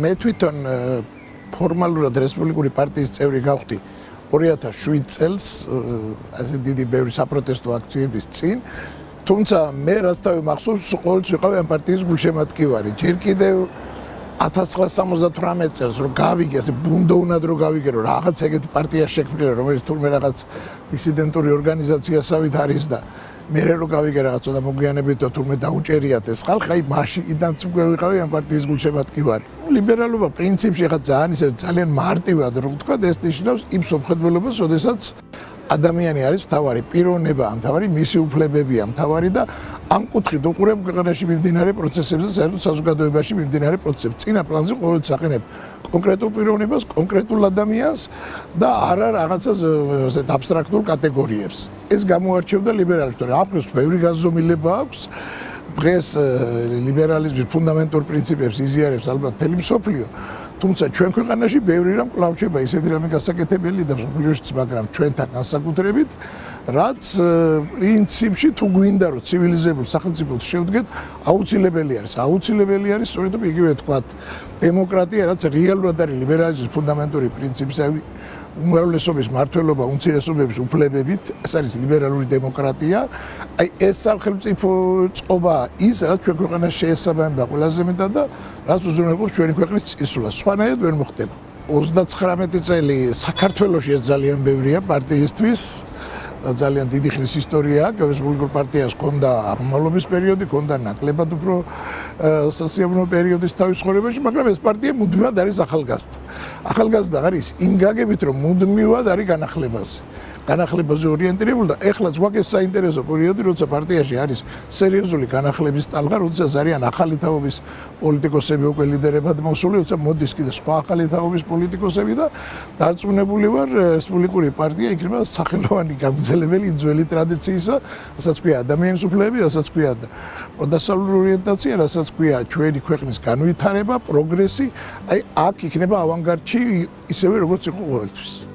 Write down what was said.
მე თვითონ ფორმალურად რესპუბლიკური პარტიის წევრი გავხდი 2007 წელს ასე დიდი ბევრი საპროტესტო აქციების წინ. თუმცა მე რაც თავი მახსოვს ყოველთვის ვიყავი ამ პარტიის გულშემატკივარი. ჯერ კიდევ 1978 წელს რომ გავიგე ასე ბუნდოვნად რომ გავიგე რომ რაღაც ეგეთი პარტია შექმნილი რომელიც თურმე რაღაც დისიდენტური ორგანიზაციასავით არის და მე რო გავიგე რაღაც და მოგვიანებით თურმე დაუჭერიათ ეს ხალხი აი მაშინიდანაც უკვე ვიყავი ამ პარტიის გულშემატკივარი ლიბერალობა პრინციპში ხა ძალიან ისე ძალიან მარტივად რო ვთქვა ეს ნიშნავს იმ სოფხედველობას შესაძაც ადამიანი არის თავარი პიროვნება ამ თავარი მისი უფლებებია თავარი და ამ კუთხით უყურებ ქვეყანაში მიმდინარე პროცესებს და საერთოდ საზოგადოებაში მიმდინარე პროცესებს. წინა პლანზე ყოველთვის აყენებ კონკრეტულ პიროვნებას, კონკრეტულ ადამიანს და არა რაღაცას ესეთ აბსტრაქტულ კატეგორიებს. ეს გამოარჩევდა ლიბერალიზმს, აფროს ბევრი განზომილება აქვს. დღეს ლიბერალიზმის ფუნდამენტურ პრინციპებს იზიარებს ალბათ თელი მსოფლიო. თუმცა ჩვენ ქვეყანაში ბევრი რამ კლავჩება ისეთი რამე გასაკეთებელი და მსოფლიოშიც, მაგრამ ჩვენთან განსაკუთრებით რაც პრინციპში თუ გვინდა რომ ცივილიზებულ სახელმწიფოს შევდგეთ, აუცილებელი არის. აუცილებელი არის სწორედ იგივე თქვა დემოკრატია, რაც რეალურად არის ლიბერალიზმის ფუნდამენტური პრინციპი, უმრავლესობის მართლობა უმცირესობების უფლებებით, ეს არის ლიბერალური დემოკრატია. აი ეს სახელმწიფო წყობა ის, რაც ჩვენ ქვეყანას შეესაბამება ყველაზე მეტად და რაც უზრუნველყოფს ჩვენი ქვეყნის წესულას. სხვანაირად ვერ მოხდება. 39 წელი საქართველოსი ძალიან ბევრია პარტიისთვის. ძალიან დიდი ხნის ისტორია აქვს რესპუბლიკურ პარტიას ქონდა აღმავლობის პერიოდი, ქონდა ნაკლებად უფრო სოციალურ პერიოდის თავის ცხოვრებაში, მაგრამ ეს პარტია მუდმივად არის ახალგაზრდა. ახალგაზრდა არის იმ გაგებით, რომ მუდმივად არის განახლებაზე. განახლებაზე ორიენტირებული და ეხლა ზღვაკეს საინტერესო პერიოდი, როცა პარტიაში არის სერიოზული განახლების ტალღა, როცა არიან ახალი თაობის პოლიტიკოსები უკვე ლიდერებად მოსული, როცა მოდის კიდე სხვა ახალი თაობის პოლიტიკოსები და დარწმუნებული ვარ, რესპუბლიკური პარტია იქნება სახელოვანი გამძლებელი ძველი ტრადიციისა, რასაც ქვია ადამიანის უფლებები, რასაც ქვია პროდასალური ორიენტაცია, რასაც ქვია ჩვენი ქვეყნის განვითარება, პროგრესი, აი აქ იქნება ავანგარდში ისევე როგორც იყო ყოველთვის.